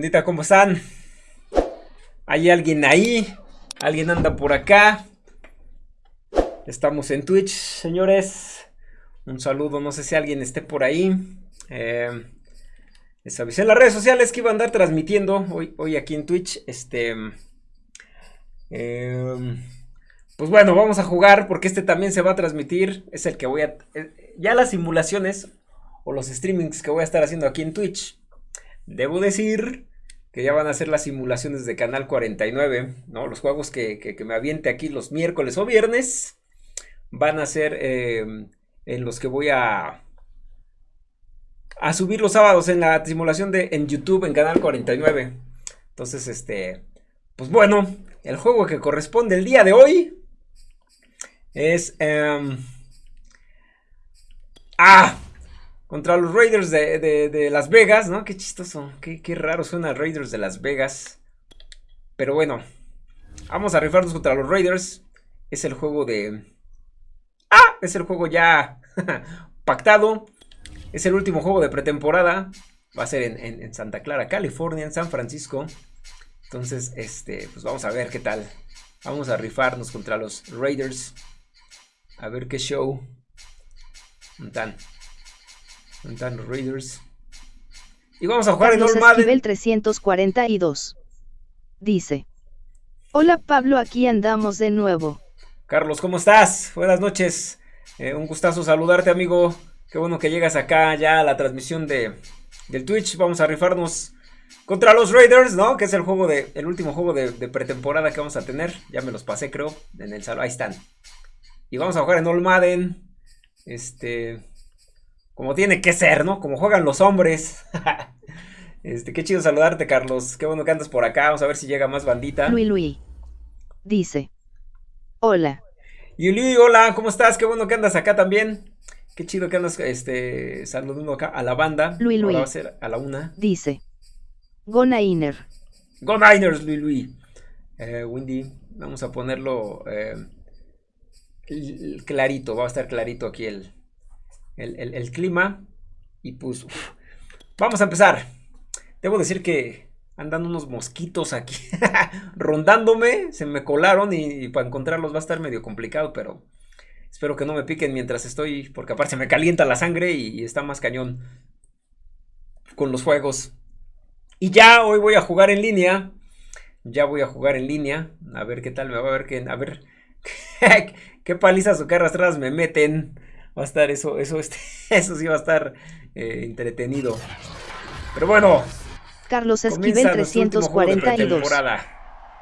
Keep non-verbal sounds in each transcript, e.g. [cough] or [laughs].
Bendita, ¿cómo están? ¿Hay alguien ahí? ¿Alguien anda por acá? Estamos en Twitch, señores. Un saludo, no sé si alguien esté por ahí. Eh, les avisé en las redes sociales que iba a andar transmitiendo hoy, hoy aquí en Twitch. Este. Eh, pues bueno, vamos a jugar porque este también se va a transmitir. Es el que voy a... Eh, ya las simulaciones o los streamings que voy a estar haciendo aquí en Twitch. Debo decir que ya van a ser las simulaciones de Canal 49, ¿no? Los juegos que, me aviente aquí los miércoles o viernes van a ser eh, en los que voy a... A subir los sábados en la simulación de en YouTube en Canal 49. Entonces, este... Pues bueno, el juego que corresponde el día de hoy es... Em, ah, contra los Raiders de, Las Vegas, ¿no? Qué chistoso, qué, qué raro suena Raiders de Las Vegas. Pero bueno, vamos a rifarnos contra los Raiders. Es el juego de... ¡Ah! Es el juego ya [laughs] pactado. Es el último juego de pretemporada. Va a ser en, en, Santa Clara, California, en San Francisco. Entonces, este, pues vamos a ver qué tal. Vamos a rifarnos contra los Raiders. A ver qué show. ¿Dónde Raiders? Y vamos a jugar en normal. Nivel 342. Dice. Hola Pablo, aquí andamos de nuevo. Carlos, ¿cómo estás? Buenas noches. Eh, un gustazo saludarte, amigo. Qué bueno que llegas acá ya a la transmisión de, del Twitch. Vamos a rifarnos contra los Raiders, ¿no? Que es el juego de, el último juego de, de pretemporada que vamos a tener. Ya me los pasé, creo, en el salón. Ahí están. Y vamos a jugar en All Madden. Este. Como tiene que ser, ¿no? Como juegan los hombres. [laughs] este, qué chido saludarte, Carlos. Qué bueno que andas por acá. Vamos a ver si llega más bandita. Luis Luis. Dice. Hola. Yuli, hola, ¿cómo estás? Qué bueno que andas acá también. Qué chido que andas este, saludando acá a la banda. Luis Luis. va a ser a la una. Dice. Go Niner. Go Niners, Luis Luis. Eh, Windy, vamos a ponerlo. Eh, clarito, va a estar clarito aquí el, el, clima. Y pues, vamos a empezar. Debo decir que andan unos mosquitos aquí [laughs] rondándome, se me colaron y, para encontrarlos va a estar medio complicado, pero espero que no me piquen mientras estoy, porque aparte me calienta la sangre y, está más cañón con los juegos. Y ya hoy voy a jugar en línea. Ya voy a jugar en línea. A ver qué tal me va a ver que a ver [laughs] qué palizas o qué arrastradas me meten. Va a estar eso, eso, este, [laughs] eso sí va a estar eh, entretenido. Pero bueno. Carlos Esquivel 342.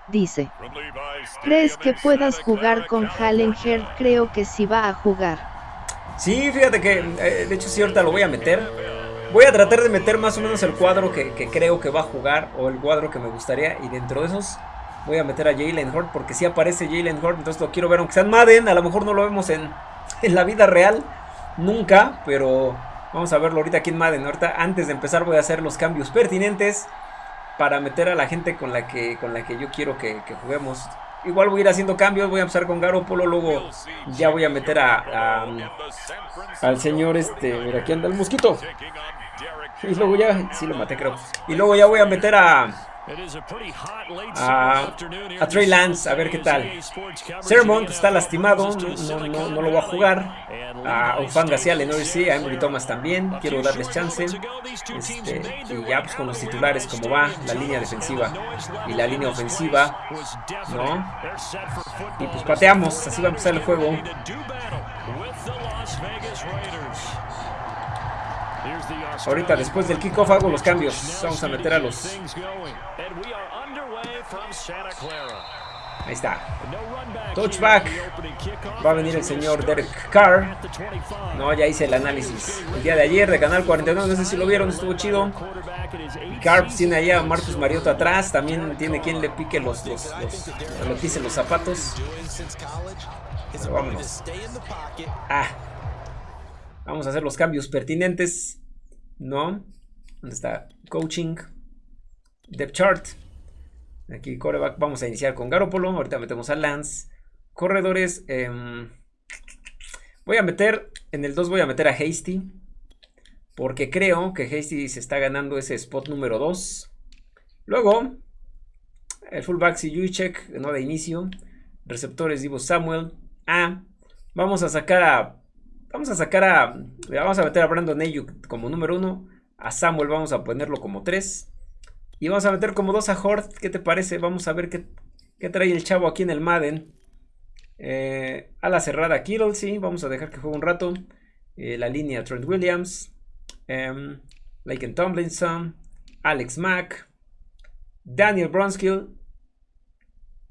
Dice. ¿Crees que puedas jugar con Hallenger? Creo que sí va a jugar. Sí, fíjate que, eh, de hecho sí, ahorita lo voy a meter. Voy a tratar de meter más o menos el cuadro que, que creo que va a jugar o el cuadro que me gustaría. Y dentro de esos Voy a meter a Jalen Hort porque si aparece Jalen Hort, entonces lo quiero ver aunque sea en Madden. A lo mejor no lo vemos en, [laughs] en la vida real, nunca, pero vamos a verlo ahorita aquí en Madden. Ahorita antes de empezar voy a hacer los cambios pertinentes para meter a la gente con la que, con la que yo quiero que, juguemos. Igual voy a ir haciendo cambios, voy a empezar con Garoppolo, luego ya voy a meter a, al señor este, mira aquí anda el mosquito. Y luego ya, sí lo maté creo. Y luego ya voy a meter a a, a Trey Lance, a ver qué tal. Sermon está lastimado, no, lo va a jugar. A Ufanga sí, a Lenore sí, a Emory Thomas también. Quiero darles chance. Este, y ya pues con los titulares, como va la línea defensiva y la línea ofensiva, ¿no? Y pues pateamos, así va a empezar el juego. Ahorita después del kickoff hago los cambios. Vamos a meter a los... Ahí está. Touchback. Va a venir el señor Derek Carr. No, ya hice el análisis. El día de ayer de Canal 49. No sé si lo vieron, estuvo chido. Carr tiene ahí a Marcus Mariota atrás. También tiene quien le pique los, los, le pise los zapatos. vámonos. Ah. Vamos a hacer los cambios pertinentes. ¿No? ¿Dónde está? Coaching. Depth chart. Aquí coreback. Vamos a iniciar con Garopolo. Ahorita metemos a Lance. Corredores. Em, voy a meter. En el 2 voy a meter a Hasty. Porque creo que Hasty se está ganando ese spot número 2. Luego, el fullback si check, no de inicio. Receptores Divo Samuel. Ah, vamos a sacar a. Vamos a sacar a. Vamos a meter a Brandon Ayuk como número uno. A Samuel vamos a ponerlo como tres. Y vamos a meter como dos a Hort. ¿Qué te parece? Vamos a ver qué, qué trae el chavo aquí en el Madden. Eh, a la cerrada Kittle, sí. Vamos a dejar que juegue un rato. Eh, la línea Trent Williams. Eh, Laken Tomlinson. Alex Mack. Daniel Bronskill.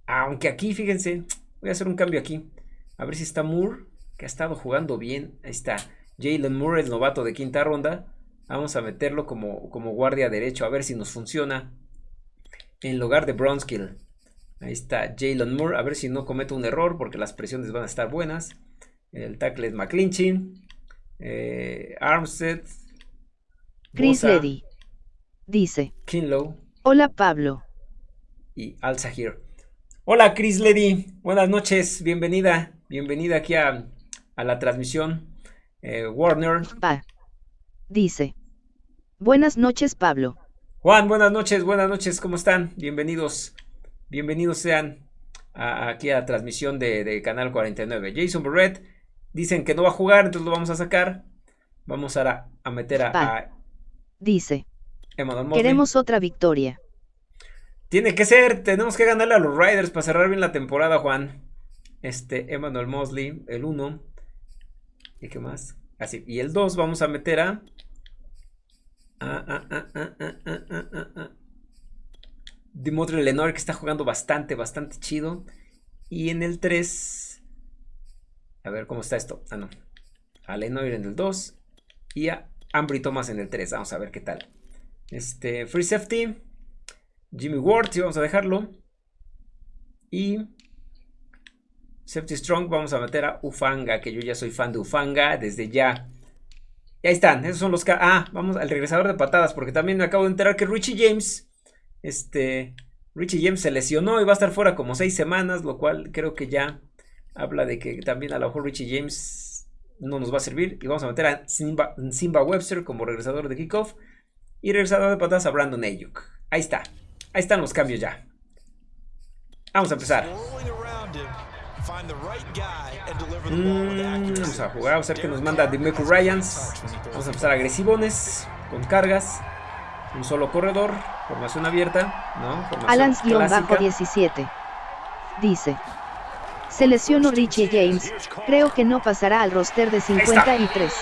Aunque aquí, fíjense. Voy a hacer un cambio aquí. A ver si está Moore. Que ha estado jugando bien. Ahí está. Jalen Moore, el novato de quinta ronda. Vamos a meterlo como, como guardia derecho. A ver si nos funciona. En lugar de Bronskill. Ahí está Jalen Moore. A ver si no cometo un error porque las presiones van a estar buenas. El tackle es McClinchy. Eh, Armstead. Chris Ledy. Dice. Kinlow. Hola Pablo. Y Al Sahir. Hola Chris Ledy. Buenas noches. Bienvenida. Bienvenida aquí a, la transmisión. Eh, Warner. Dice. Buenas noches Pablo. Juan, buenas noches. Buenas noches. ¿Cómo están? Bienvenidos. Bienvenidos sean aquí a la transmisión de, Canal 49. Jason Barrett, dicen que no va a jugar, entonces lo vamos a sacar. Vamos a, a meter a, Dice. Queremos otra victoria. Tiene que ser, tenemos que ganarle a los Riders para cerrar bien la temporada, Juan. Este, Emmanuel Mosley, el 1. ¿Y qué más? Así, y el 2 vamos a meter a... Ah, ah, ah, Dimitri Lenore que está jugando bastante, bastante chido. Y en el 3... A ver cómo está esto. Ah, no. A Lenore en el 2. Y a Ambry Thomas en el 3. Vamos a ver qué tal. Este, Free Safety. Jimmy Ward, sí, vamos a dejarlo. Y Safety Strong, vamos a meter a Ufanga, que yo ya soy fan de Ufanga desde ya. Y ahí están, esos son los... Ah, vamos al regresador de patadas, porque también me acabo de enterar que Richie James este, Richie James se lesionó y va a estar fuera como seis semanas, lo cual creo que ya habla de que también a lo mejor Richie James no nos va a servir. Y vamos a meter a Simba, Simba Webster como regresador de kickoff y regresador de patadas a Brandon Ayuk. Ahí está, ahí están los cambios ya. Vamos a empezar. Mm, vamos a jugar, vamos a ver que nos manda Demeco Ryans. Vamos a empezar agresivones, con cargas. Un solo corredor, formación abierta, ¿no? Alans-17. Dice. Se lesionó Richie James, creo que no pasará al roster de 53.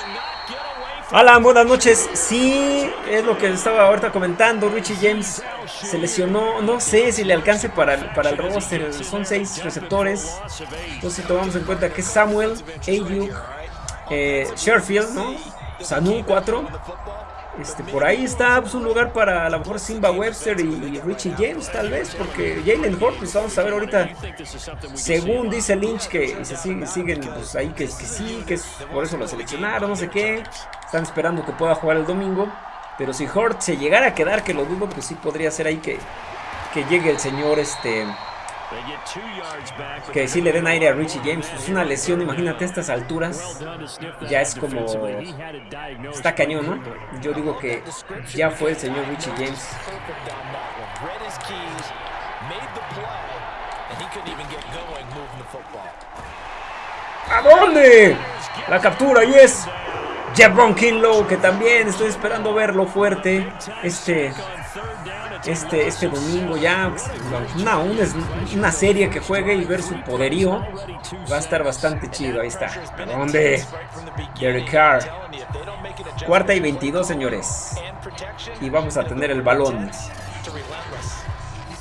Alan, buenas noches. Sí, es lo que estaba ahorita comentando. Richie James se lesionó. No sé si le alcance para el, para el roster. Son seis receptores. Entonces, tomamos en cuenta que Samuel, Ayuk, eh, Sherfield, ¿no? Sanu 4. Este, por ahí está pues, un lugar para a lo mejor Simba Webster y, Richie James, tal vez, porque Jalen Hort, pues vamos a ver ahorita, según dice Lynch, que se siguen, pues, ahí que, que sí, que es por eso lo seleccionaron, no sé qué, están esperando que pueda jugar el domingo, pero si Hort se llegara a quedar, que lo dudo, pues sí podría ser ahí que, que llegue el señor, este... Que si le den aire a Richie James. Es una lesión, imagínate estas alturas. Ya es como... Está cañón, ¿no? Yo digo que ya fue el señor Richie James. ¿A dónde? La captura y es Jebron Kinlow, que también estoy esperando verlo fuerte. Este este, este domingo ya. Una, una, serie que juegue y ver su poderío. Va a estar bastante chido. Ahí está. ¿Dónde? Derek Carr. Cuarta y 22, señores. Y vamos a tener el balón.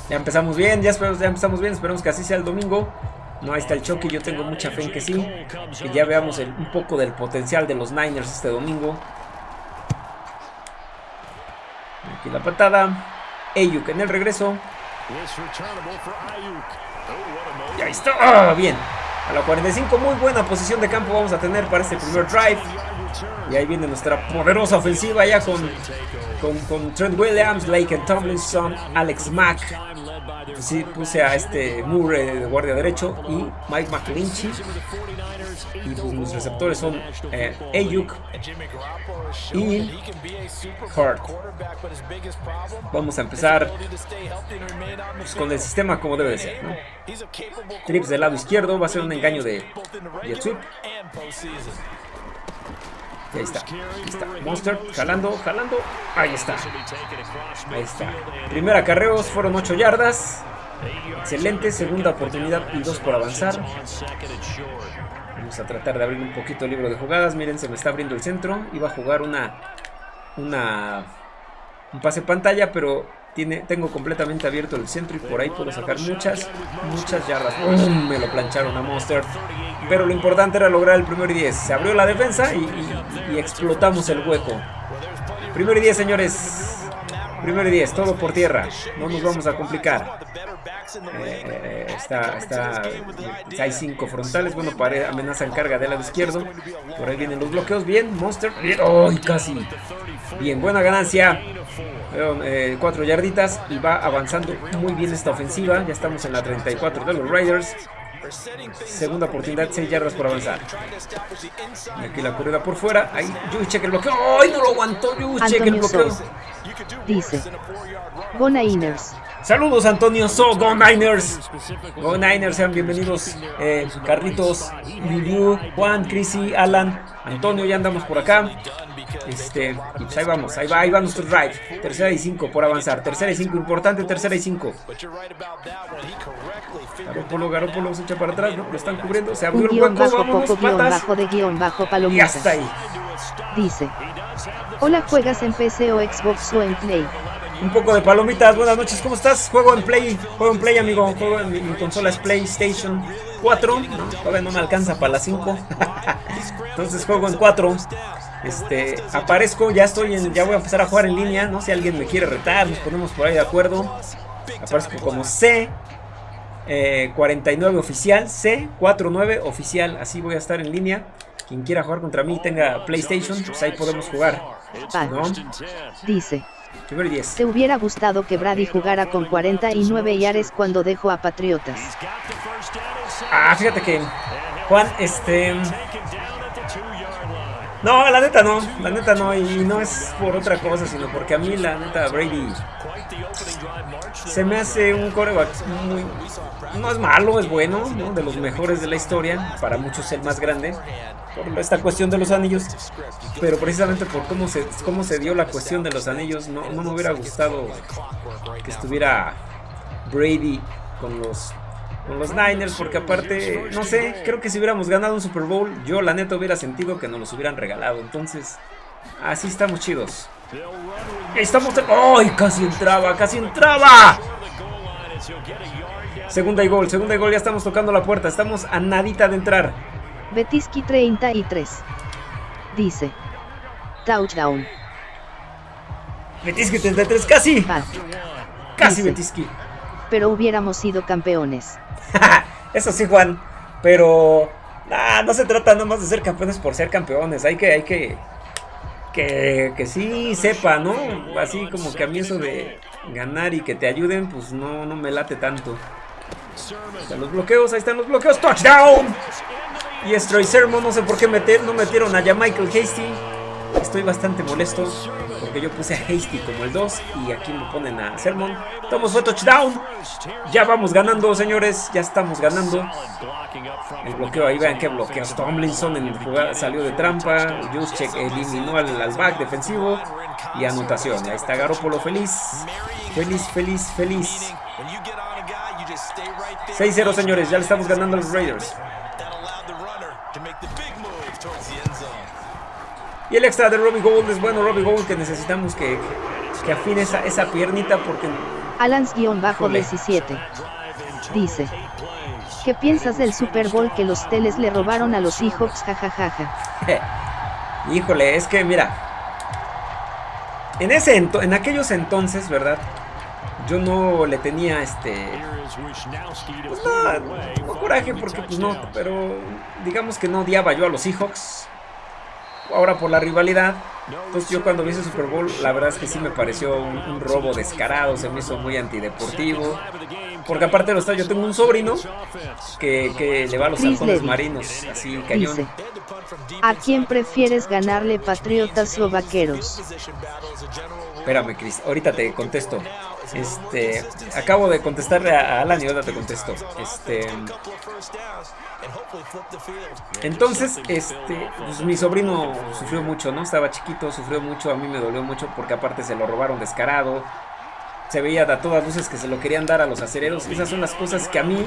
Ya empezamos bien, ya, ya empezamos bien. Esperemos que así sea el domingo. No, ahí está el choque. Yo tengo mucha fe en que sí. Que ya veamos un poco del potencial de los Niners este domingo. Aquí la patada. Ayuk en el regreso. Y ahí está. Ah, bien. A la 45, muy buena posición de campo vamos a tener para este primer drive. Y ahí viene nuestra poderosa ofensiva ya con, con, Trent Williams, Lake Tomlinson, Alex Mack, sí, puse a este Moore de guardia derecho y Mike McClinchy. Y mis receptores son eh, Ayuk y Hart. Vamos a empezar pues, con el sistema como debe de ser. Trips del lado izquierdo va a ser un engaño de Jet. Ahí está, ahí está. Monster, jalando, jalando. Ahí está. Ahí está. Primera acarreos, fueron 8 yardas. Excelente, segunda oportunidad y dos por avanzar. Vamos a tratar de abrir un poquito el libro de jugadas. Miren, se me está abriendo el centro. Iba a jugar una, una un pase pantalla, pero tengo completamente abierto el centro y por ahí puedo sacar muchas, muchas yardas. Me lo plancharon a Monster. Pero lo importante era lograr el primer y 10. Se abrió la defensa y, y explotamos el hueco. Primero y 10, señores. Primero y 10, todo por tierra. No nos vamos a complicar. Eh, está, está, hay cinco frontales. Bueno, para amenaza en carga del lado izquierdo. Por ahí vienen los bloqueos. Bien, Monster. ¡Ay, casi! Bien, buena ganancia. Eh, cuatro yarditas. Y va avanzando muy bien esta ofensiva. Ya estamos en la 34 de los Raiders. Segunda oportunidad, 6 yardas por avanzar. aquí la corrida por fuera. Ahí, Juice el bloqueo. ¡Ay, no lo aguantó! Juice el bloqueo. Dice: Go Niners. Saludos Antonio So, Go Niners. Go Niners, sean bienvenidos. Eh, Carlitos, Liu, Juan, Chrissy, Alan, Antonio, ya andamos por acá. Este, pues ahí vamos, ahí va, ahí va nuestro drive. Tercera y cinco por avanzar. Tercera y cinco, importante, tercera y cinco. Garópolo, Garópolo se echa para atrás, ¿no? Lo están cubriendo, se abrió el hueco, bajo, poco, guion bajo de guion bajo Y hasta ahí. Dice. Hola, ¿juegas en PC o Xbox o en Play? Un poco de palomitas, buenas noches, ¿cómo estás? Juego en Play, juego en Play, amigo. Juego en mi, consola es PlayStation 4. ¿no? Todavía no me alcanza para las [laughs] 5. Entonces juego en 4. Este, aparezco, ya estoy en, ya voy a empezar a jugar en línea, ¿no? Si alguien me quiere retar, nos ponemos por ahí de acuerdo. Aparezco como C. 49 eh, oficial, C49 oficial, así voy a estar en línea. Quien quiera jugar contra mí tenga PlayStation, pues ahí podemos jugar. ¿no? Dice. ¿Te hubiera gustado que Brady jugara con 49 yares cuando dejó a Patriotas? Ah, fíjate que Juan, este no, la neta no, la neta no, y no es por otra cosa, sino porque a mí la neta Brady se me hace un coreback muy... No es malo, es bueno, ¿no? de los mejores de la historia, para muchos el más grande, por esta cuestión de los anillos, pero precisamente por cómo se, cómo se dio la cuestión de los anillos, no, no me hubiera gustado que estuviera Brady con los con los Niners, porque aparte, no sé, creo que si hubiéramos ganado un Super Bowl, yo la neta hubiera sentido que nos los hubieran regalado. Entonces, así estamos chidos. Estamos... ¡Ay! casi entraba, casi entraba. Segunda y gol, segunda y gol, ya estamos tocando la puerta, estamos a nadita de entrar. Betiski 33. Dice. Touchdown. Betiski 33, casi. Casi Betiski. Pero hubiéramos sido campeones. [laughs] Eso sí, Juan. Pero no se trata nomás de ser campeones por ser campeones. Hay que, hay que, que, que sí sepa, ¿no? Así como que a mí eso de ganar y que te ayuden, pues no, no me late tanto. están los bloqueos, ahí están los bloqueos. ¡Touchdown! Y Stroy Sermon, no sé por qué meter, no metieron a Michael Hasty. Estoy bastante molesto porque yo puse a Hasty como el 2 y aquí me ponen a Sermon. Tomos fue touchdown. Ya vamos ganando, señores. Ya estamos ganando. El bloqueo, ahí vean qué bloqueo. Tomlinson en jugada salió de trampa. Juszczyk eliminó al, back defensivo. Y anotación. Ahí está Garoppolo feliz. Feliz, feliz, feliz. 6-0, señores. Ya le estamos ganando a los Raiders. Y el extra de Robbie Gold es bueno, Robbie Gold, que necesitamos que, que afine esa, esa piernita porque... Alans-17 dice, ¿qué piensas del Super Bowl que los teles le robaron a los Seahawks? Jajajaja. [laughs] Híjole, es que mira, en, ese en aquellos entonces, ¿verdad? Yo no le tenía este... Pues no, no coraje porque pues no, pero digamos que no odiaba yo a los Seahawks ahora por la rivalidad, Entonces yo cuando vi ese Super Bowl, la verdad es que sí me pareció un, robo descarado, se me hizo muy antideportivo. Porque aparte de los yo tengo un sobrino que, que le va a los halcones marinos, así cañón. ¿A quién prefieres ganarle, patriotas o vaqueros? Espérame, Chris, ahorita te contesto. Este, acabo de contestarle a Alan y ahora te contesto. Este, entonces, este, pues mi sobrino sufrió mucho, ¿no? Estaba chiquito, sufrió mucho, a mí me dolió mucho porque aparte se lo robaron descarado. Se veía a todas luces que se lo querían dar a los acereros. Esas son las cosas que a mí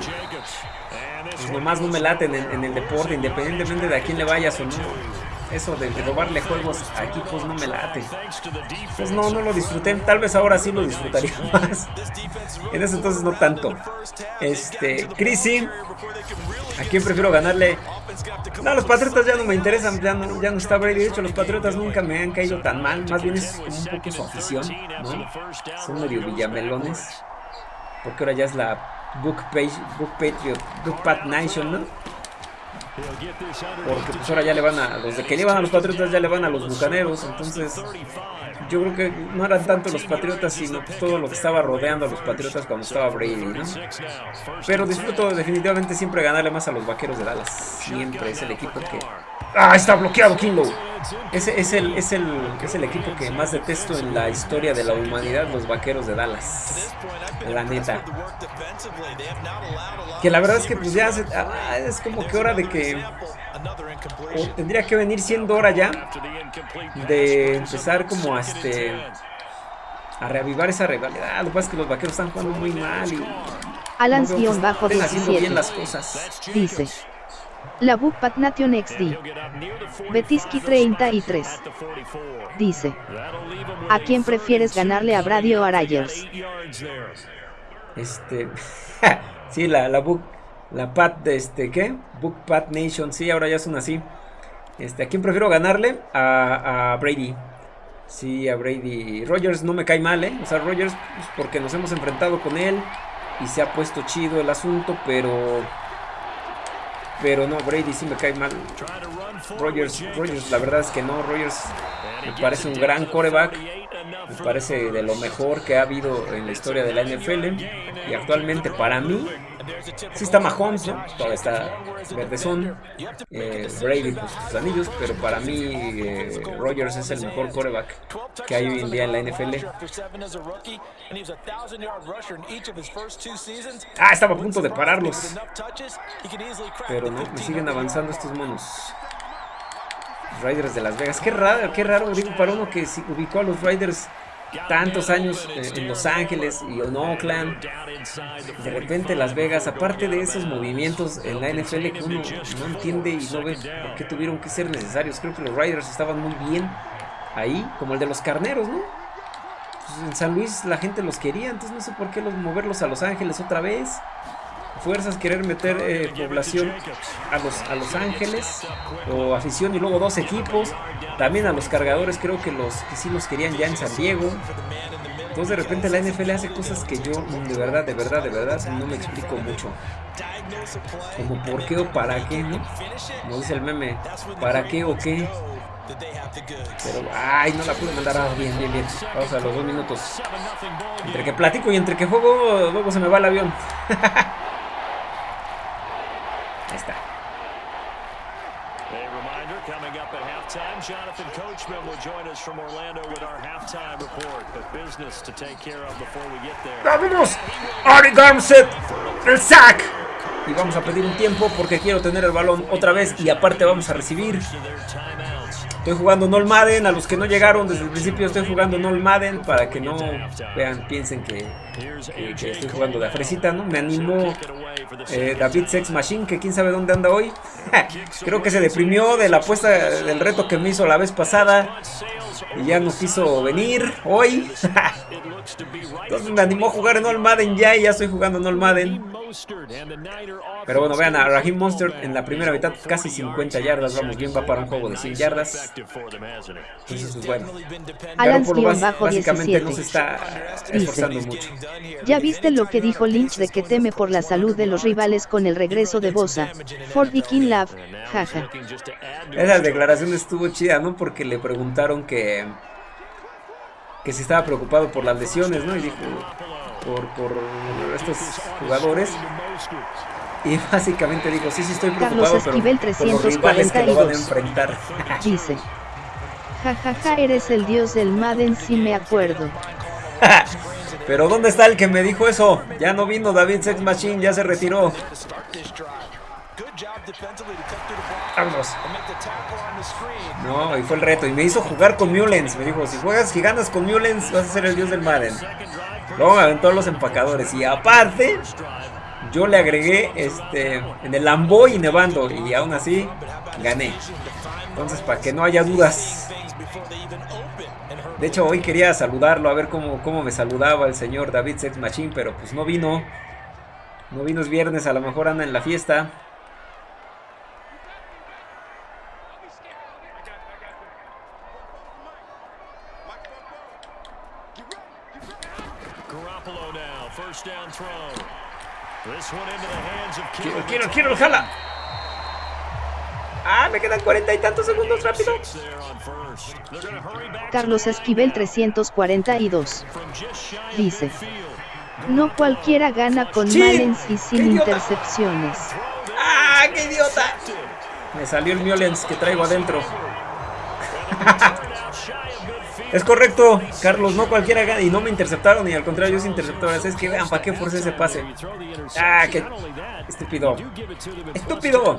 pues nomás no me laten en, en el deporte, independientemente de a quién le vayas o no eso de, robarle juegos a equipos no me late. Pues no, no lo disfruté. Tal vez ahora sí lo disfrutaría [laughs] más. En ese entonces no tanto. Este, Chrissy. ¿A quién prefiero ganarle? No, los Patriotas ya no me interesan. Ya no, ya no está Brady. De hecho, los Patriotas nunca me han caído tan mal. Más bien es como un poco su afición. ¿no? Son medio villamelones. Porque ahora ya es la Book, Page, Book Patriot, Book Pat Nation, ¿no? Porque pues ahora ya le van a. Los de que llevan a los Patriotas ya le van a los bucaneros. Entonces, yo creo que no eran tanto los Patriotas, sino pues todo lo que estaba rodeando a los Patriotas cuando estaba Brady, ¿no? Pero disfruto definitivamente siempre ganarle más a los vaqueros de Dallas. Siempre es el equipo que. ¡Ah! Está bloqueado Kinlow. Ese es el, es, el, es el equipo que más detesto en la historia de la humanidad, los vaqueros de Dallas. La neta. Que la verdad es que pues ya ah, es como que hora de que... tendría que venir siendo hora ya de empezar como a este... A reavivar esa rivalidad. Lo que pasa es que los vaqueros están jugando muy mal y... Alans-bajo haciendo bien las cosas. Dice. La Pat Nation XD. Betiski 33. Dice. ¿A quién prefieres ganarle a Brady o a Rogers? Este. [laughs] sí, la, la Book. La Pat de este. ¿Qué? Book Pat Nation. Sí, ahora ya son así. Este, ¿a quién prefiero ganarle? A, a Brady. Sí, a Brady. Rogers no me cae mal, ¿eh? O sea, Rogers, pues, porque nos hemos enfrentado con él y se ha puesto chido el asunto, pero pero no, Brady sí me cae mal. Rogers, Rogers, la verdad es que no. Rogers me parece un gran coreback. Me parece de lo mejor que ha habido en la historia de la NFL. Y actualmente para mí Sí está Mahomes, ¿no? Todavía está Verdezón. Eh, Brady, pues sus anillos. Pero para mí, eh, Rogers es el mejor coreback que hay hoy en día en la NFL. Ah, estaba a punto de pararlos. Pero no, me siguen avanzando estos monos. Riders de Las Vegas. Qué raro, qué raro, digo, para uno que ubicó a los Riders tantos años en Los Ángeles y en Oakland. De repente Las Vegas, aparte de esos movimientos en la NFL que uno no entiende y no ve por qué tuvieron que ser necesarios. Creo que los Riders estaban muy bien ahí, como el de los carneros, ¿no? Pues en San Luis la gente los quería, entonces no sé por qué los moverlos a Los Ángeles otra vez fuerzas querer meter eh, población a los, a los Ángeles o afición y luego dos equipos. También a los cargadores creo que los que sí los querían ya en San Diego. Entonces de repente la NFL hace cosas que yo de verdad, de verdad, de verdad no me explico mucho. Como por qué o para qué, ¿no? Como dice el meme, ¿para qué o qué? Pero, ay, no la pude mandar. Ah, bien, bien, bien. Vamos a los dos minutos. Entre que platico y entre que juego, luego se me va el avión. [laughs] Jonathan Coachman will join us from Orlando with our halftime report. But business to take care of before we get there. ¡Vámonos! Ari Garmset, el sack. Y vamos a pedir un tiempo porque quiero tener el balón otra vez y aparte vamos a recibir. Estoy jugando Nol Madden, a los que no llegaron desde el principio estoy jugando Nol Madden para que no vean, piensen que, estoy jugando de afresita, ¿no? Me animó eh, David Sex Machine, que quién sabe dónde anda hoy. [laughs] Creo que se deprimió de la apuesta del reto que me hizo la vez pasada y ya no quiso venir hoy. [laughs] Entonces me animó a jugar en All Madden ya y ya estoy jugando en All Madden. Pero bueno, vean a Raheem Monster en la primera mitad casi 50 yardas. Vamos bien, va para un juego de 100 yardas. Entonces, bueno. básicamente no se está esforzando mucho. Ya viste lo que dijo Lynch de que teme por la salud de los rivales con el regreso de Bosa. For the King Love, jaja. Esa declaración estuvo chida, ¿no? Porque le preguntaron que que si estaba preocupado por las lesiones, ¿no? Y dijo, por, por estos jugadores. Y básicamente dijo, sí, sí estoy preocupado, Carlos Esquivel pero 342 que lo van a enfrentar. [laughs] Dice, jajaja, ja, ja, eres el dios del Madden, si me acuerdo. [laughs] pero ¿dónde está el que me dijo eso? Ya no vino David Sex Machine, ya se retiró. Vámonos. No, y fue el reto. Y me hizo jugar con Mullens. Me dijo, si juegas y ganas con Mullens, vas a ser el dios del Madden. Luego me aventó los empacadores. Y aparte, yo le agregué este en el Lamboy nevando. Y aún así, gané. Entonces, para que no haya dudas. De hecho, hoy quería saludarlo, a ver cómo, cómo me saludaba el señor David Sex Machine, pero pues no vino. No vino es viernes, a lo mejor anda en la fiesta. Quiero, quiero, quiero, jala. Ah, me quedan cuarenta y tantos segundos, rápido. Carlos Esquivel 342. Dice. No cualquiera gana con sí, Malens y sin intercepciones. ¡Ah, qué idiota! Me salió el Miolens que traigo adentro. Es correcto, Carlos, no cualquiera gana y no me interceptaron y al contrario se interceptaron. Es que vean, ¿para qué force ese pase? Ah, qué estúpido. Estúpido.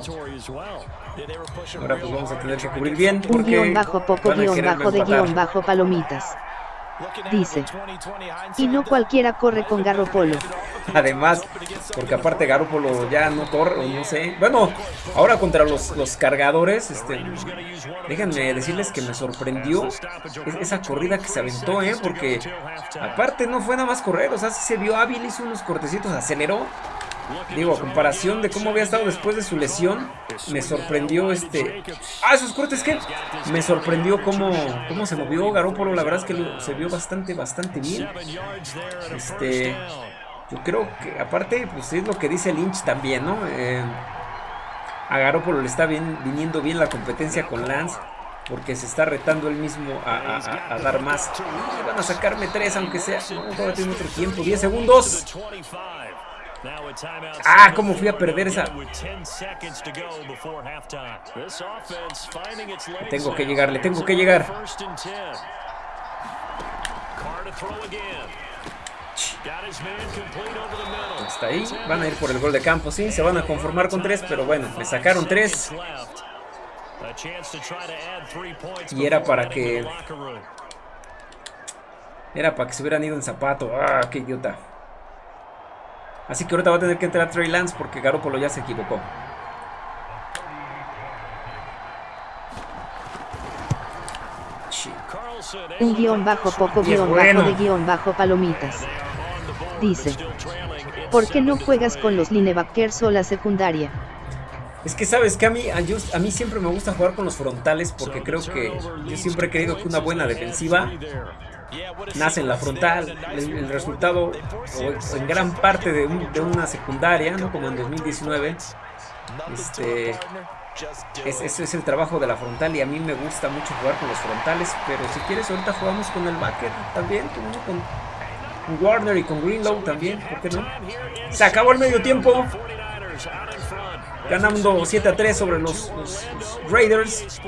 Ahora pues vamos a tener que cubrir bien porque Un guion bajo poco guion bajo de guion bajo palomitas. Dice. Y no cualquiera corre con Garropolo. Además, porque aparte Garropolo ya no corre, no sé. Bueno, ahora contra los, los cargadores, este, déjenme decirles que me sorprendió esa corrida que se aventó, ¿eh? Porque aparte no fue nada más correr, o sea, se vio hábil, hizo unos cortecitos, aceleró Digo, a comparación de cómo había estado después de su lesión, me sorprendió este... ¡Ah, esos cortes que! Me sorprendió cómo, cómo se movió Garópolo, la verdad es que se vio bastante, bastante bien. Este... Yo creo que, aparte, pues es lo que dice Lynch también, ¿no? Eh, a Garópolo le está bien, viniendo bien la competencia con Lance porque se está retando él mismo a, dar más. Van a sacarme tres, aunque sea. No, todavía tiene otro tiempo. 10 segundos. Ah, cómo fui a perder esa. Tengo que llegarle, tengo que llegar. Está ahí, van a ir por el gol de campo, sí, se van a conformar con tres, pero bueno, me sacaron tres. Y era para que... Era para que se hubieran ido en zapato. Ah, qué idiota. Así que ahorita va a tener que entrar Trey Lance porque Garoppolo ya se equivocó. Un guion bajo poco guion bajo de guion bajo palomitas. Dice. ¿Por qué no juegas con los linebackers o la secundaria? Es que sabes que a mí, a, mí siempre me gusta jugar con los frontales porque creo que yo siempre he creído que una buena defensiva nace en la frontal. El, resultado, en gran parte de, una secundaria, ¿no? como en 2019, este, ese es el trabajo de la frontal y a mí me gusta mucho jugar con los frontales. Pero si quieres, ahorita jugamos con el backer también, con, con Warner y con Greenlow también, ¿por qué no? Se acabó el medio tiempo ganando 7 a 3 sobre los, Raiders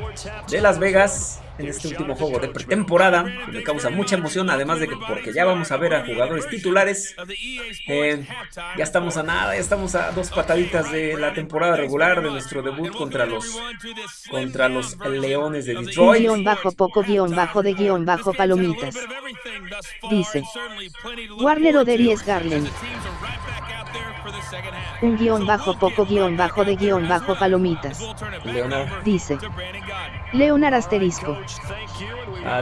de Las Vegas en este último juego de pretemporada que me causa mucha emoción además de que porque ya vamos a ver a jugadores titulares eh, ya estamos a nada ya estamos a dos pataditas de la temporada regular de nuestro debut contra los contra los Leones de Detroit. guion bajo poco guion bajo de guion bajo palomitas. Dice Warner Oderies Garland un guion bajo poco guion bajo de guion bajo palomitas. Leonard. Dice. Leonard asterisco.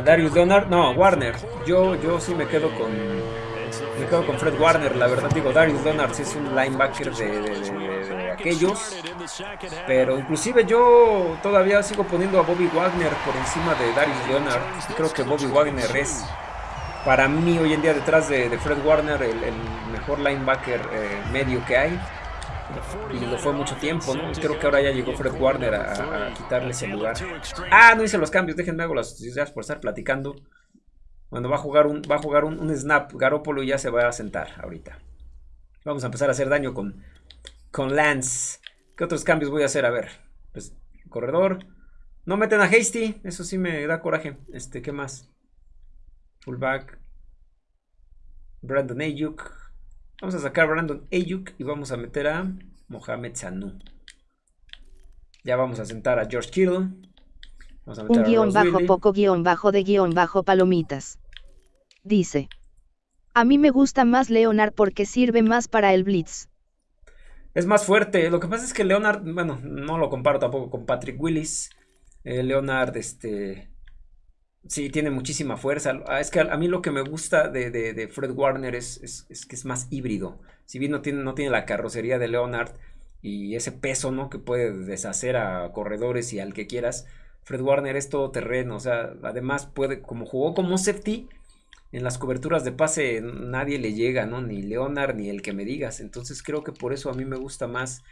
Darius Leonard, no, Warner. Yo, yo sí me quedo con Me quedo con Fred Warner, la verdad digo, Darius Leonard es un linebacker de, aquellos. Pero inclusive yo todavía sigo poniendo a Bobby Wagner por encima de Darius Leonard. Creo que Bobby Wagner es para mí hoy en día detrás de, Fred Warner el, mejor linebacker eh, medio que hay. Y lo fue mucho tiempo, ¿no? Creo que ahora ya llegó Fred Warner a, quitarle ese lugar. Ah, no hice los cambios, déjenme hago las noticias por estar platicando. Bueno, va a jugar un, va a jugar un, snap. Garópolo ya se va a sentar ahorita. Vamos a empezar a hacer daño con, con Lance. ¿Qué otros cambios voy a hacer? A ver. Pues, corredor. No meten a Hasty. Eso sí me da coraje. Este, ¿qué más? Fullback. Brandon Ayuk. Vamos a sacar a Brandon Ayuk y vamos a meter a Mohamed Sanu. Ya vamos a sentar a George Kittle. Un guion bajo poco guion bajo de guion bajo palomitas. Dice. A mí me gusta más Leonard porque sirve más para el blitz. Es más fuerte. Lo que pasa es que Leonard, bueno, no lo comparo tampoco con Patrick Willis. Eh, Leonard, este, Sí, tiene muchísima fuerza. Ah, es que a, mí lo que me gusta de, Fred Warner es, que es más híbrido. Si bien no tiene, no tiene la carrocería de Leonard y ese peso, ¿no? Que puede deshacer a corredores y al que quieras. Fred Warner es todo terreno. O sea, además puede, como jugó como safety, en las coberturas de pase nadie le llega, ¿no? Ni Leonard ni el que me digas. Entonces creo que por eso a mí me gusta más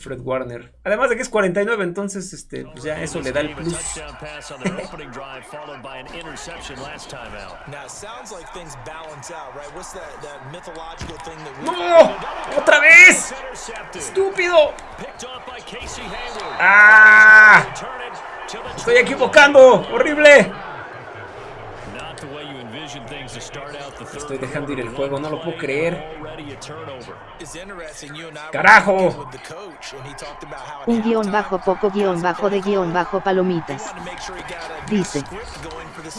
Fred Warner. Además de que es 49, entonces este, pues ya eso le da el plus. [laughs] ¡No! ¡Otra vez! ¡Estúpido! ¡Ah! ¡Estoy equivocando! ¡Horrible! Estoy dejando ir el juego, no lo puedo creer. ¡Carajo! Un guion bajo poco guion bajo de guion bajo palomitas. Dice.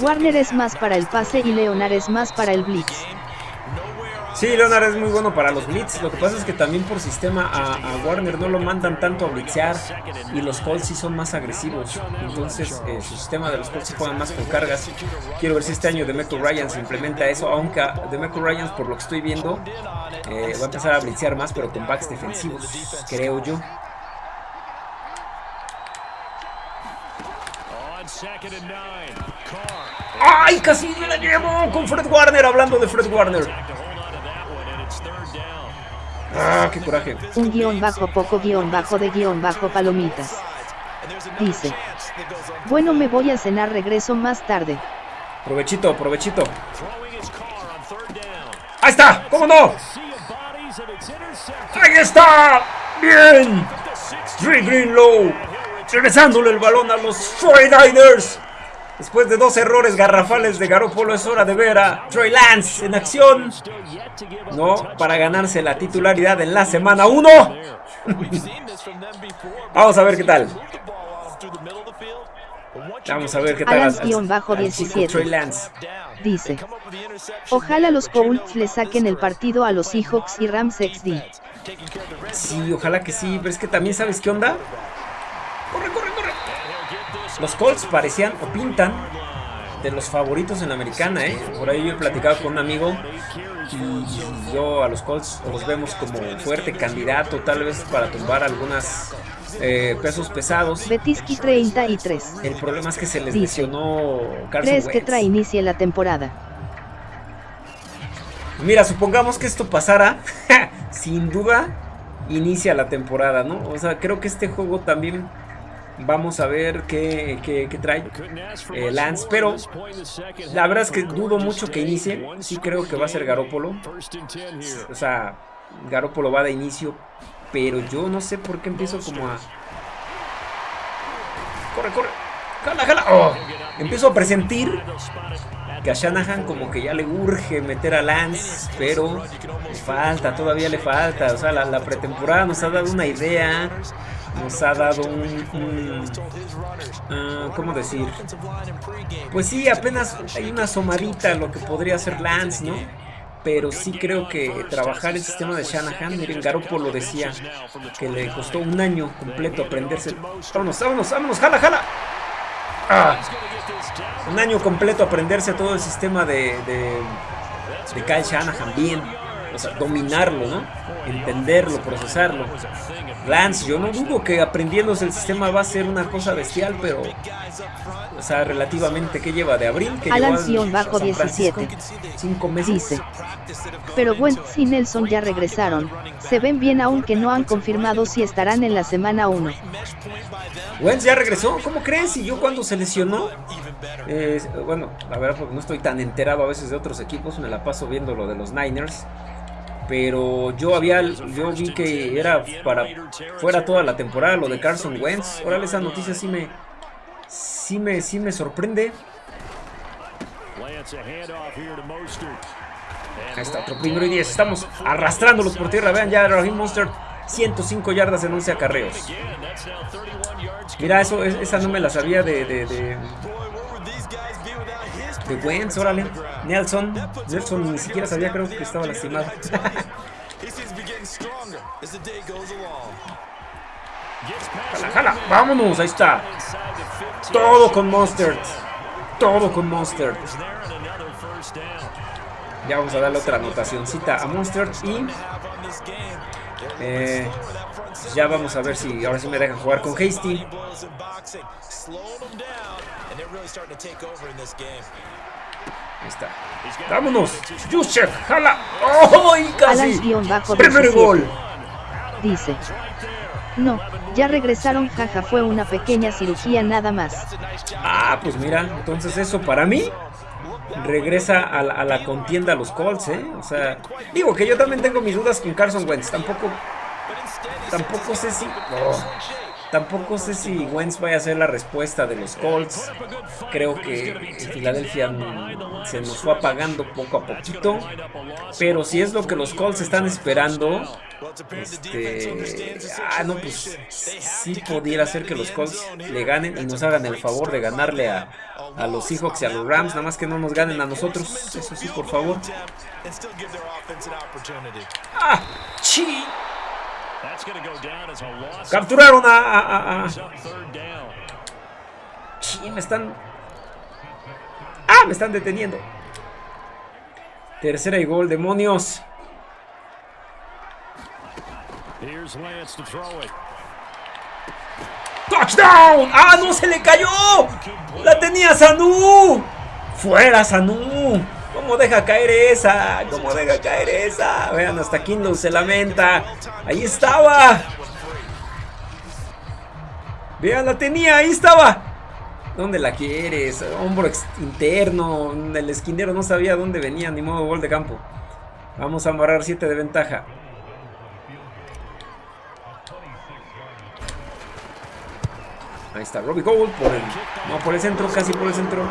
Warner es más para el pase y Leonard es más para el blitz. Sí, Leonard es muy bueno para los blitz. Lo que pasa es que también por sistema a, Warner no lo mandan tanto a blitzear. Y los Colts sí son más agresivos. Entonces eh, su sistema de los Colts se juegan más con cargas. Quiero ver si este año Demeco Ryan se implementa eso. Aunque Demeco Ryan, por lo que estoy viendo, eh, va a empezar a blitzear más, pero con backs defensivos, creo yo. ¡Ay! Casi me la llevo con Fred Warner, hablando de Fred Warner. Ah, qué coraje. Un guion bajo poco guion bajo de guion bajo palomitas. Dice. Bueno me voy a cenar regreso más tarde. Provechito, provechito. ¡Ahí está! ¿Cómo no? ¡Ahí está! ¡Bien! Dre Greenlow regresándole el balón a los 49ers. Después de dos errores garrafales de Garoppolo es hora de ver a Troy Lance en acción. No, para ganarse la titularidad en la semana 1. [laughs] Vamos a ver qué tal. Vamos a ver qué tal. Troy Lance. Dice. Ojalá los Colts le saquen el partido a los Seahawks y Rams XD. Sí, ojalá que sí, pero es que también sabes qué onda. Los Colts parecían o pintan de los favoritos en la americana, ¿eh? Por ahí yo he platicado con un amigo y yo a los Colts los vemos como fuerte candidato tal vez para tumbar algunas eh, pesos pesados. Betiski 33. El problema es que se les lesionó Carson ¿Crees que trae inicie la temporada? Mira, supongamos que esto pasara, [laughs] sin duda inicia la temporada, ¿no? O sea, creo que este juego también Vamos a ver qué, trae eh, Lance. Pero la verdad es que dudo mucho que inicie. Sí creo que va a ser Garópolo. O sea, Garópolo va de inicio. Pero yo no sé por qué empiezo como a... Corre, corre. Jala, jala. Oh. Empiezo a presentir que a Shanahan como que ya le urge meter a Lance, pero le falta, todavía le falta. O sea, la pretemporada nos ha dado una idea nos ha dado un, ah, ¿cómo decir? Pues sí, apenas hay una asomadita lo que podría ser Lance, ¿no? Pero sí creo que trabajar el sistema de Shanahan, miren, Garoppolo lo decía, que le costó un año completo aprenderse. Vámonos, vámonos, vámonos, jala, jala. Ah. un año completo aprenderse todo el sistema de, de Kyle Shanahan bien. O sea, dominarlo, ¿no? Entenderlo, procesarlo. Lance, yo no dudo que aprendiéndose el sistema va a ser una cosa bestial, pero o sea, relativamente, ¿qué lleva? ¿De abril? que bajo 17. Cinco meses. Dice. Pero Wentz y Nelson ya regresaron. Se ven bien aunque no han confirmado si estarán en la semana 1. Wentz ya regresó. ¿Cómo crees? Y yo cuando se lesionó. Eh, bueno, la verdad, porque no estoy tan enterado a veces de otros equipos. Me la paso viendo lo de los Niners pero yo había yo vi que era para fuera toda la temporada lo de Carson Wentz. Órale, esa noticia sí me sí me, sí me sorprende. Ahí está, otro primero y 10. Estamos arrastrándolos por tierra. Vean ya, Raheem Monster 105 yardas en 11 acarreos. Mira, eso, esa no me la sabía de, de, de, de Wentz, órale. Nelson, Nelson ni siquiera sabía, creo que estaba lastimado. jala, jala, vámonos, ahí está. Todo con Monster. Todo con Monster. Ya vamos a darle otra anotacióncita a Monster y eh, ya vamos a ver si ahora sí me dejan jugar con Hasty. Ahí está. ¡Vámonos! ¡Juszczyk! ¡Jala! ¡Oh! casi! ¡Primer gol! Dice. No, ya regresaron, jaja, fue una pequeña cirugía nada más. Ah, pues mira, entonces eso para mí regresa a la, contienda a los Colts, ¿eh? O sea, digo que yo también tengo mis dudas con Carson Wentz, tampoco, tampoco sé si... Tampoco sé si Wentz vaya a ser la respuesta de los Colts. Creo que Filadelfia se nos fue apagando poco a poquito. Pero si es lo que los Colts están esperando, este, ah, no, pues sí pudiera ser que los Colts le ganen y nos hagan el favor de ganarle a, a los Seahawks y a los Rams. Nada más que no nos ganen a nosotros. Eso sí, por favor. ¡Ah! ¡Chi! Capturaron a... me están... ¡Ah! Me están deteniendo. Tercera y gol, demonios. ¡Touchdown! ¡Ah, no! ¡Se le cayó! ¡La tenía Sanú! ¡Fuera, Sanú! ¿Cómo deja caer esa? ¿Cómo deja caer esa? Vean, hasta Kindle se lamenta. Ahí estaba. Vean, la tenía, ahí estaba. ¿Dónde la quieres? Hombro interno. El esquinero no sabía dónde venía, ni modo gol de campo. Vamos a amarrar 7 de ventaja. Ahí está Robbie Gold por el, no, por el centro, casi por el centro.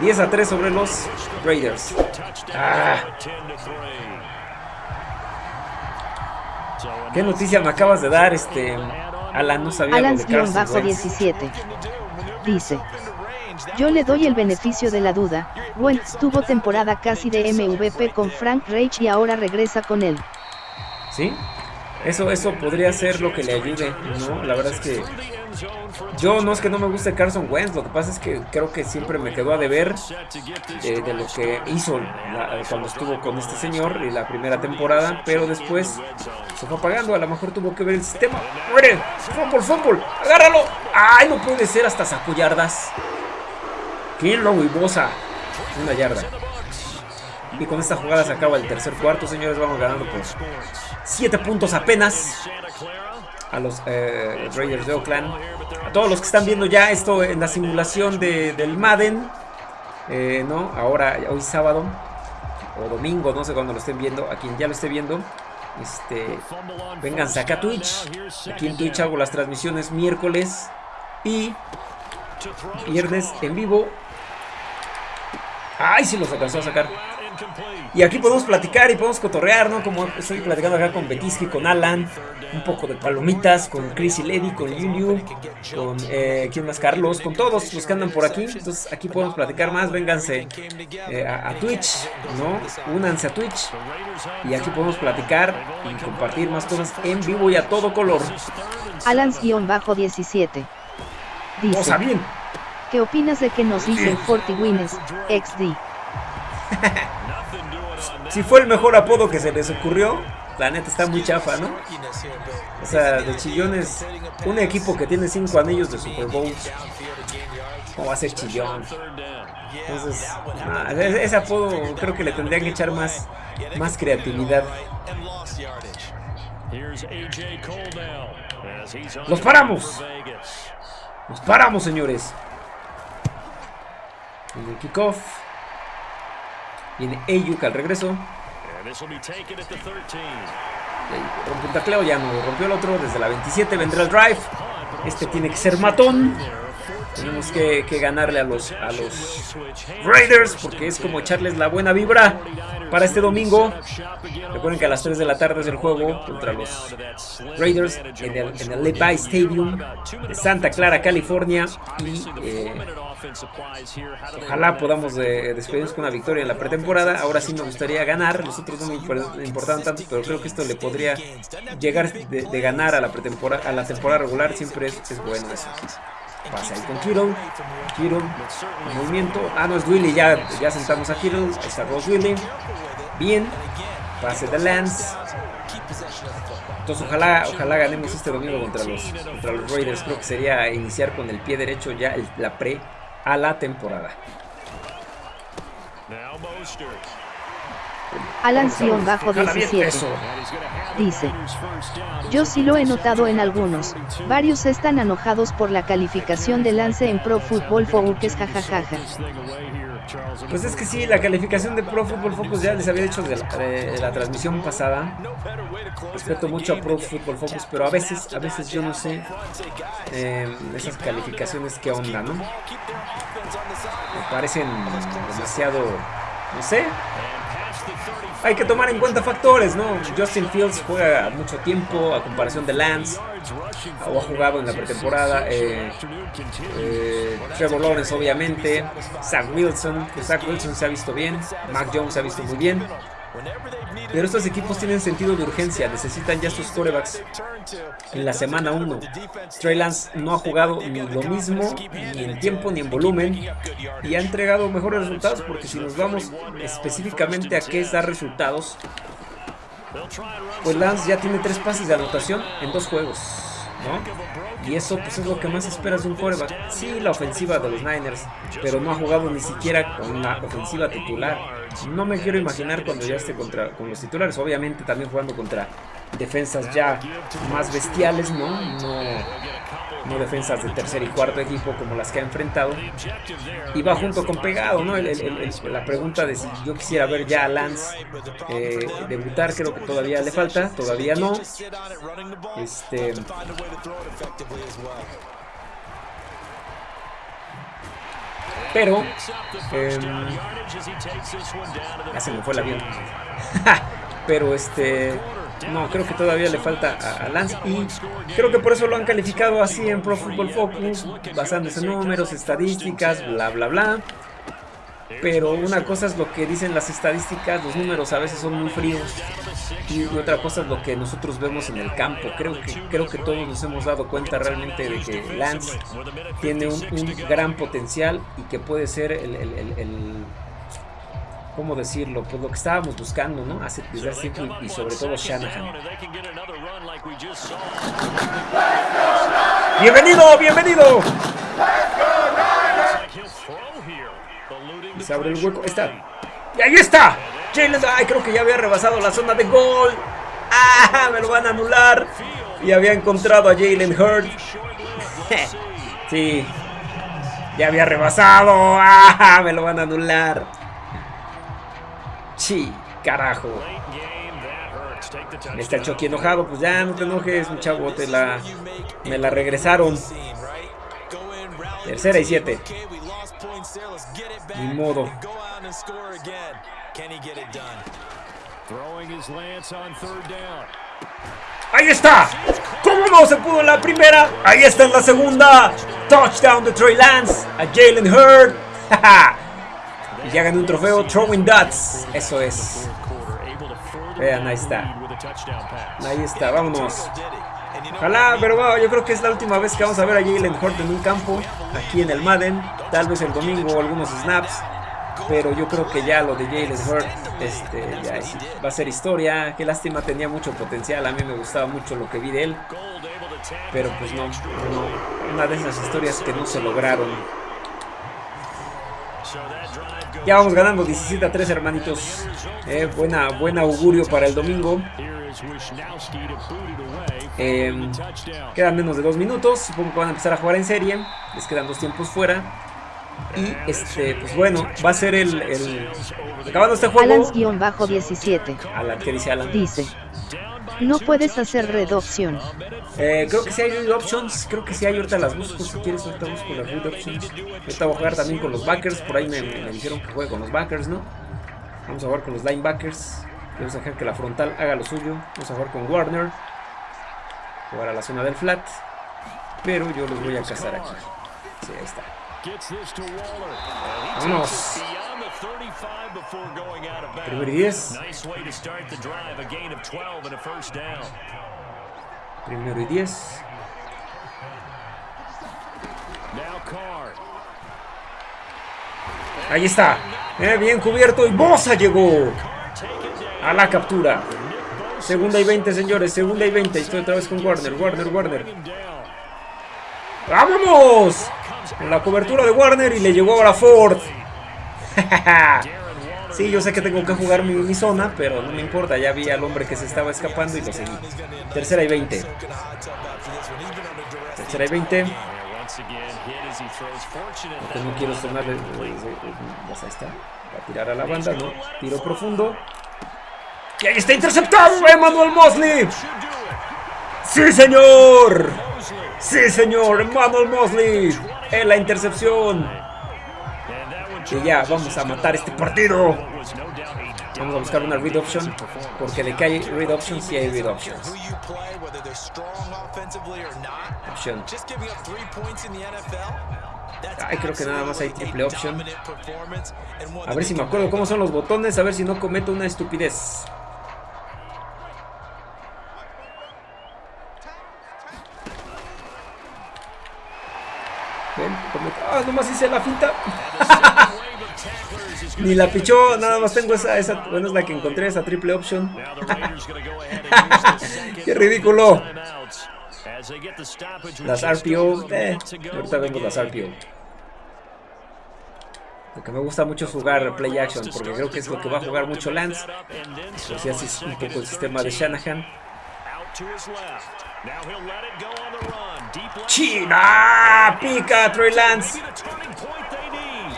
10 a 3 sobre los Raiders. Ah. ¿Qué noticia me acabas de dar, este Alan? No sabía Alan bajo 17. Dice. Yo le doy el beneficio de la duda. Wentz tuvo temporada casi de MVP con Frank Reich y ahora regresa con él. ¿Sí? Eso, eso podría ser lo que le ayude, ¿no? La verdad es que yo no es que no me guste Carson Wentz, lo que pasa es que creo que siempre me quedó a deber de, de lo que hizo cuando estuvo con este señor en la primera temporada, pero después se fue apagando, a lo mejor tuvo que ver el sistema. ¡Muere! ¡Fútbol, fútbol! ¡Agárralo! ¡Ay, no puede ser! Hasta sacó yardas. Y Bosa. Una yarda. Y con esta jugada se acaba el tercer cuarto, señores. Vamos ganando por 7 puntos apenas a los eh, Raiders de Oakland. A todos los que están viendo ya esto en la simulación de, del Madden. Eh, ¿no? Ahora, hoy sábado o domingo, no sé cuándo lo estén viendo. A quien ya lo esté viendo. Este, vénganse acá a Twitch. Aquí en Twitch hago las transmisiones miércoles y viernes en vivo. ¡Ay, si los alcanzó a sacar! Y aquí podemos platicar y podemos cotorrear, ¿no? Como estoy platicando acá con Betisky, con Alan, un poco de palomitas, con Chris y Lady, con Yuliu, con eh, ¿quién más? Carlos, con todos los que andan por aquí. Entonces aquí podemos platicar más, vénganse eh, a, Twitch, ¿no? Únanse a Twitch y aquí podemos platicar y compartir más cosas en vivo y a todo color. Alans-17 dice, bien. ¿Qué opinas de que nos dicen 40 wins XD? Si fue el mejor apodo que se les ocurrió, la neta está muy chafa, ¿no? O sea, de chillones, un equipo que tiene cinco anillos de Super Bowl, ¿cómo va a ser chillón? Entonces, ese apodo creo que le tendrían que echar más, más creatividad. ¡Los paramos! ¡Los paramos, señores! En el kickoff. Viene Ayuk al regreso. Rompe un tacleo, ya no rompió el otro. Desde la 27 vendrá el drive. Este tiene que ser matón. Tenemos que, ganarle a los, a los Raiders porque es como echarles la buena vibra para este domingo. Recuerden que a las 3 de la tarde es el juego contra los Raiders en el, en el Levi Stadium de Santa Clara, California. Y eh, ojalá podamos eh, despedirnos con una victoria en la pretemporada. Ahora sí me gustaría ganar. Los otros no me importaban tanto, pero creo que esto le podría llegar de, ganar a la pretemporada, a la temporada regular. Siempre es, es bueno eso. Pasa ahí con Kittle. Kittle, movimiento. Ah, no es Willy, ya, ya sentamos a Kittle. Ahí está Ross Willy. Bien. Pase de Lance. Entonces ojalá, ojalá ganemos este domingo contra los, contra los Raiders. Creo que sería iniciar con el pie derecho ya la pre a la temporada. Alan-17 dice, yo sí lo he notado en algunos, varios están enojados por la calificación de lance en Pro Football Focus jajajaja. Pues es que sí, la calificación de Pro Football Focus ya les había dicho de la, transmisión pasada. Respeto mucho a Pro Football Focus, pero a veces, a veces yo no sé eh, esas calificaciones qué onda, ¿no? Me parecen demasiado, no sé, hay que tomar en cuenta factores, ¿no? Justin Fields juega mucho tiempo a comparación de Lance, o ha jugado en la pretemporada. Eh, eh, Trevor Lawrence, obviamente. Zach Wilson, que Zach Wilson se ha visto bien. Mac Jones se ha visto muy bien. Pero estos equipos tienen sentido de urgencia, necesitan ya sus corebacks en la semana 1. Trey Lance no ha jugado ni lo mismo, ni en tiempo ni en volumen, y ha entregado mejores resultados, porque si nos vamos específicamente a qué es dar resultados, pues Lance ya tiene tres pases de anotación en dos juegos. Y eso pues es lo que más esperas de un coreback. Sí, la ofensiva de los Niners, pero no ha jugado ni siquiera con la ofensiva titular. No me quiero imaginar cuando ya esté contra, con los titulares. Obviamente también jugando contra defensas ya más bestiales, ¿no? No, no defensas de tercer y cuarto equipo como las que ha enfrentado. Y va junto con pegado, ¿no? la pregunta de si yo quisiera ver ya a Lance eh, debutar, creo que todavía le falta, todavía no. Este. Pero, eh, ya se me fue el avión. [laughs] Pero este, no, creo que todavía le falta a, Lance y creo que por eso lo han calificado así en Pro Football Focus, basándose en números, estadísticas, bla, bla, bla. Pero una cosa es lo que dicen las estadísticas, los números a veces son muy fríos. Y otra cosa es lo que nosotros vemos en el campo. Creo que, creo que todos nos hemos dado cuenta realmente de que Lance tiene un, gran potencial y que puede ser el, el, ¿cómo decirlo? Pues lo que estábamos buscando, ¿no? Hace, desde hace tiempo y, sobre todo Shanahan. ¡Bienvenido! ¡Bienvenido! se abre el hueco. Está. ¡Y ahí está! Jalen. ¡Ay! Creo que ya había rebasado la zona de gol. ¡Ah! Me lo van a anular. Y había encontrado a Jalen Hurd. [laughs] sí. Ya había rebasado. ¡Ah! Me lo van a anular. Sí, carajo. Está Chucky enojado. Pues ya no te enojes, mi chavo. Te la, me la regresaron. Tercera y siete. Ni modo. Ahí está. ¿Cómo no se pudo en la primera? Ahí está en la segunda. Touchdown de Trey Lance a Jalen Hurd. [laughs] ya ganó un trofeo Throwing Dots. Eso es. Vean, ahí está. Ahí está, vámonos. Ojalá, pero yo creo que es la última vez que vamos a ver a Jalen Hurd en un campo, aquí en el Madden, tal vez el domingo algunos snaps. Pero yo creo que ya lo de Jalen Hurt este, va a ser historia. Qué lástima, tenía mucho potencial. A mí me gustaba mucho lo que vi de él. Pero pues no, una de esas historias que no se lograron. Ya vamos ganando 17 a 3, hermanitos. Eh, buena, buen augurio para el domingo. Em, quedan menos de dos minutos. Supongo que van a empezar a jugar en serie. Les quedan dos tiempos fuera. Y este, pues bueno, va a ser el. el acabando este juego. Alans-17. Alan, ¿qué dice Alan? Dice. No puedes hacer red option. Eh, creo que si hay red options. Creo que si hay. Ahorita las busco. Si quieres, ahorita busco las red options. Ahorita voy a jugar también con los backers. Por ahí me, me dijeron que juegue con los backers, ¿no? Vamos a jugar con los linebackers. Vamos a dejar que la frontal haga lo suyo. Vamos a jugar con Warner. Jugar a la zona del flat. Pero yo los voy a cazar aquí. Sí, ahí está. Vámonos. Primero y 10. Primero y 10. Ahí está. Eh, bien cubierto y Bosa llegó a la captura. Segunda y 20, señores. Segunda y 20. Estoy otra vez con Warner. Warner, Warner. ¡Vámonos! En la cobertura de Warner y le llegó ahora Ford. [laughs] sí, yo sé que tengo que jugar mi, zona, pero no me importa. Ya vi al hombre que se estaba escapando y lo seguí. Tercera y 20. Tercera y 20. Porque no quiero sonarle. Pues ahí está. Va a tirar a la banda, ¿no? Tiro profundo. Y ahí está interceptado Emmanuel Mosley. ¡Sí, señor! ¡Sí, señor! Emmanuel Mosley en la intercepción. Y ya, vamos a matar este partido. Vamos a buscar una read option. Porque de que hay read options, sí hay read options. Option. Ay, creo que nada más hay triple option. A ver si me acuerdo cómo son los botones. A ver si no cometo una estupidez. Ah, nomás hice la finta. [laughs] Ni la pichó, nada más tengo esa, esa, bueno es la que encontré, esa triple option. [laughs] Qué ridículo. Las RPO, eh, ahorita vemos las RPO. Lo que me gusta mucho es jugar play action, porque creo que es lo que va a jugar mucho Lance. Pues así es un poco el sistema de Shanahan. China, pica Troy Lance.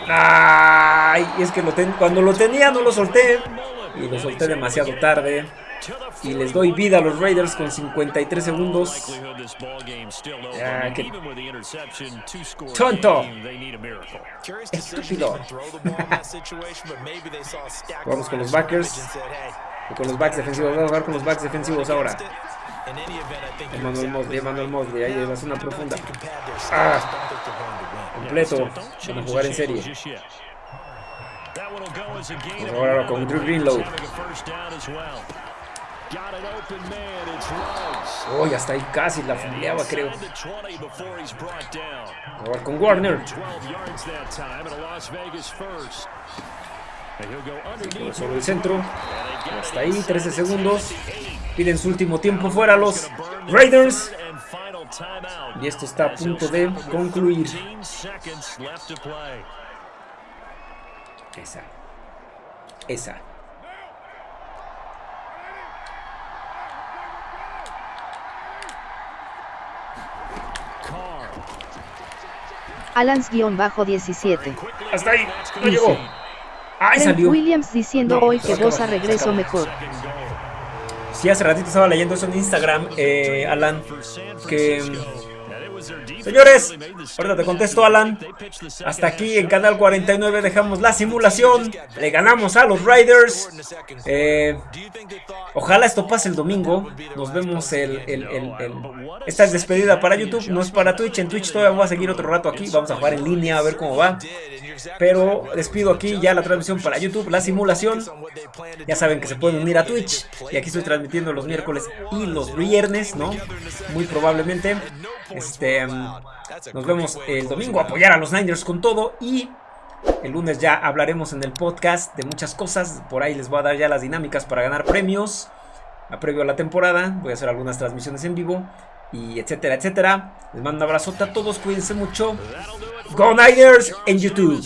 Ay, es que lo cuando lo tenía no lo solté. Y lo solté demasiado tarde. Y les doy vida a los Raiders con 53 segundos. Ah, qué tonto. Estúpido. [laughs] Vamos con los backers. con los backs defensivos. Vamos a jugar con los backs defensivos ahora. Emmanuel Mosley, Emmanuel Mosley, ahí es una profunda. Ah, completo. Vamos a jugar en serie. Ahora con Drew Greenlow. Oh, ya está ahí casi la filiaba, creo. Ahora con Warner. Sobre el centro. Hasta ahí, 13 segundos. Piden su último tiempo fuera los Raiders. Y esto está a punto de concluir. Esa. Esa. Alans-17. Hasta ahí, no llegó. Ahí salió. Williams diciendo hoy que Bosa regreso mejor. Sí, hace ratito estaba leyendo eso en Instagram, eh, Alan, que Señores, ahorita te contesto Alan. Hasta aquí en Canal 49 dejamos la simulación. Le ganamos a los Riders. Eh, ojalá esto pase el domingo. Nos vemos el, Esta es despedida para YouTube, no es para Twitch. En Twitch todavía vamos a seguir otro rato aquí. Vamos a jugar en línea a ver cómo va. Pero despido aquí ya la transmisión para YouTube, la simulación. Ya saben que se pueden unir a Twitch. Y aquí estoy transmitiendo los miércoles y los viernes, ¿no? Muy probablemente. Este, mm, nos vemos el domingo. Apoyar a los Niners con todo. Y El lunes ya hablaremos en el podcast de muchas cosas. Por ahí les voy a dar ya las dinámicas para ganar premios. A previo a la temporada. Voy a hacer algunas transmisiones en vivo. Y etcétera, etcétera. Les mando un abrazote a todos. Cuídense mucho. Go Niners en YouTube.